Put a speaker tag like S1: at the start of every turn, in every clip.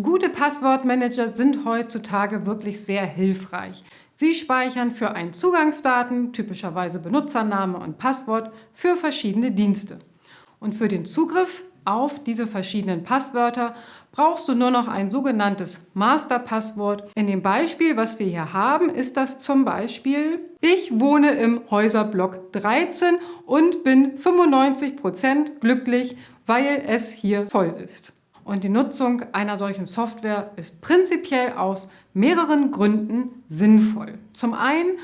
S1: Gute Passwortmanager sind heutzutage wirklich sehr hilfreich. Sie speichern für einen Zugangsdaten, typischerweise Benutzername und Passwort, für verschiedene Dienste. Und für den Zugriff auf diese verschiedenen Passwörter brauchst du nur noch ein sogenanntes Masterpasswort. In dem Beispiel, was wir hier haben, ist das zum Beispiel Ich wohne im Häuserblock 13 und bin 95% glücklich, weil es hier voll ist. Und die Nutzung einer solchen Software ist prinzipiell aus mehreren Gründen sinnvoll. Zum einen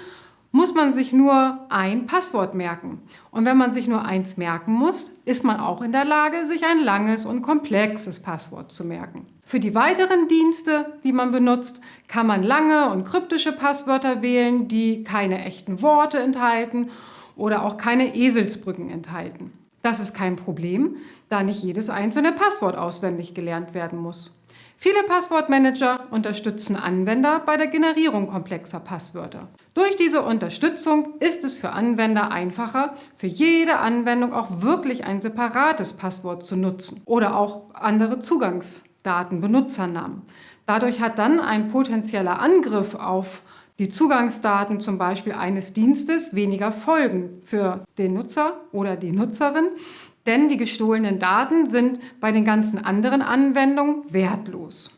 S1: muss man sich nur ein Passwort merken. Und wenn man sich nur eins merken muss, ist man auch in der Lage, sich ein langes und komplexes Passwort zu merken. Für die weiteren Dienste, die man benutzt, kann man lange und kryptische Passwörter wählen, die keine echten Worte enthalten oder auch keine Eselsbrücken enthalten. Das ist kein Problem, da nicht jedes einzelne Passwort auswendig gelernt werden muss. Viele Passwortmanager unterstützen Anwender bei der Generierung komplexer Passwörter. Durch diese Unterstützung ist es für Anwender einfacher, für jede Anwendung auch wirklich ein separates Passwort zu nutzen oder auch andere Zugangsdaten, Benutzernamen. Dadurch hat dann ein potenzieller Angriff auf die Zugangsdaten zum Beispiel eines Dienstes weniger Folgen für den Nutzer oder die Nutzerin, denn die gestohlenen Daten sind bei den ganzen anderen Anwendungen wertlos.